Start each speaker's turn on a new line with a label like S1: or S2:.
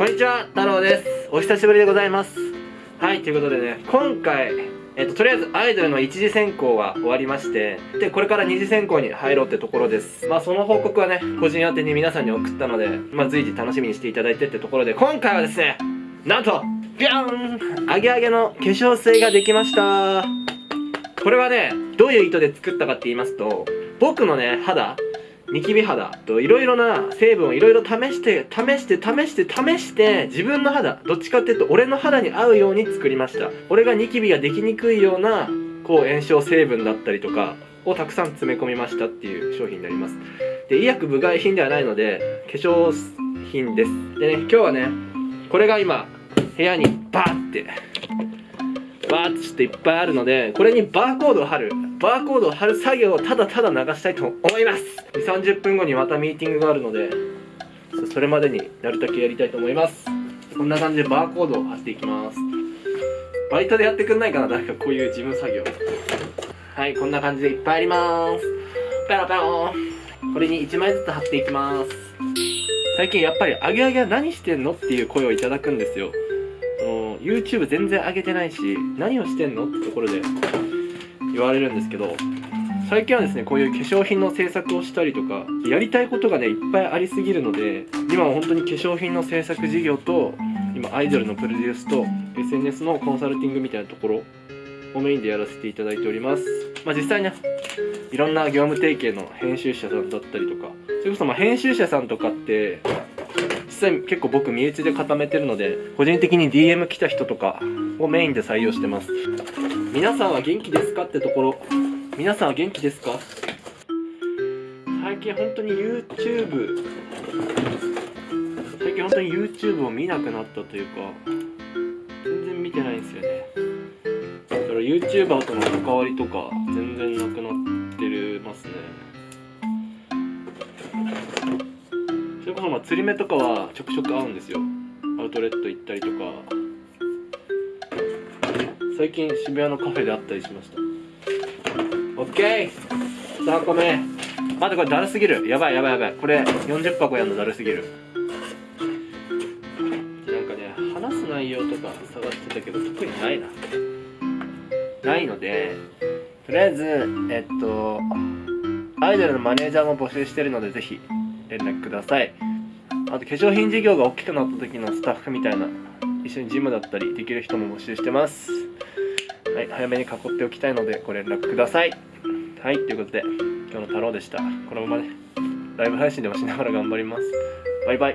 S1: こんにちは太郎です。お久しぶりでございます。はいということでね今回えっと、とりあえずアイドルの一次選考は終わりましてでこれから二次選考に入ろうってところです。まあその報告はね個人宛てに皆さんに送ったのでまあ随時楽しみにしていただいてってところで今回はですねなんとビャーンアゲアゲの化粧水ができました。これはねどういう意図で作ったかって言いますと僕のね肌ニキビ肌といろいろな成分をいろいろ試して試して試して試して自分の肌どっちかっていうと俺の肌に合うように作りました。俺がニキビができにくいようなこう炎症成分だったりとかをたくさん詰め込みましたっていう商品になります。で医薬部外品ではないので化粧品です。でね今日はねこれが今部屋にバーってバーッとしていっぱいあるのでこれにバーコードを貼る。バーコードを貼る作業をただただ流したいと思います。2 3 0分後にまたミーティングがあるのでそれまでになるだけやりたいと思います。こんな感じでバーコードを貼っていきます。バイトでやってくんないかな誰かこういう事務作業。はいこんな感じでいっぱいあります。ペロペロこれに1枚ずつ貼っていきます。最近やっぱり「あげあげは何してんの?」っていう声をいただくんですよ。YouTube 全然上げてないし何をしてんのってところで言われるんですけど最近はですねこういう化粧品の制作をしたりとかやりたいことがねいっぱいありすぎるので今は本当に化粧品の制作事業と今アイドルのプロデュースと SNS のコンサルティングみたいなところをメインでやらせていただいております。まあ実際ねいろんな業務提携の編集者さんだったりとかそれこそま編集者さんとかって実際結構僕身内で固めてるので個人的に DM 来た人とかをメインで採用してます。皆さんは元気ですかってところ。皆さんは元気ですか？最近本当に YouTube 最近本当に YouTube を見なくなったというか全然見てないんですよね。だから YouTuber との関わりとか全然なくなってるますね。まあ釣り目とかはちょくちょく合うんですよ。アウトレット行ったりとか。最近渋谷のカフェで会ったりしました。オッケー！3個目待ってこれだるすぎる。やばいやばいやばい。これ40箱やんのだるすぎる。なんかね話す内容とか探してたけど特にないな。ないのでとりあえずえっとアイドルのマネージャーも募集してるのでぜひ連絡ください。あと化粧品事業が大きくなった時のスタッフみたいな一緒にジムだったりできる人も募集してます。はい早めに囲っておきたいのでご連絡くださいはいということで今日の太郎でした。このままねライブ配信でもしながら頑張ります。バイバイ。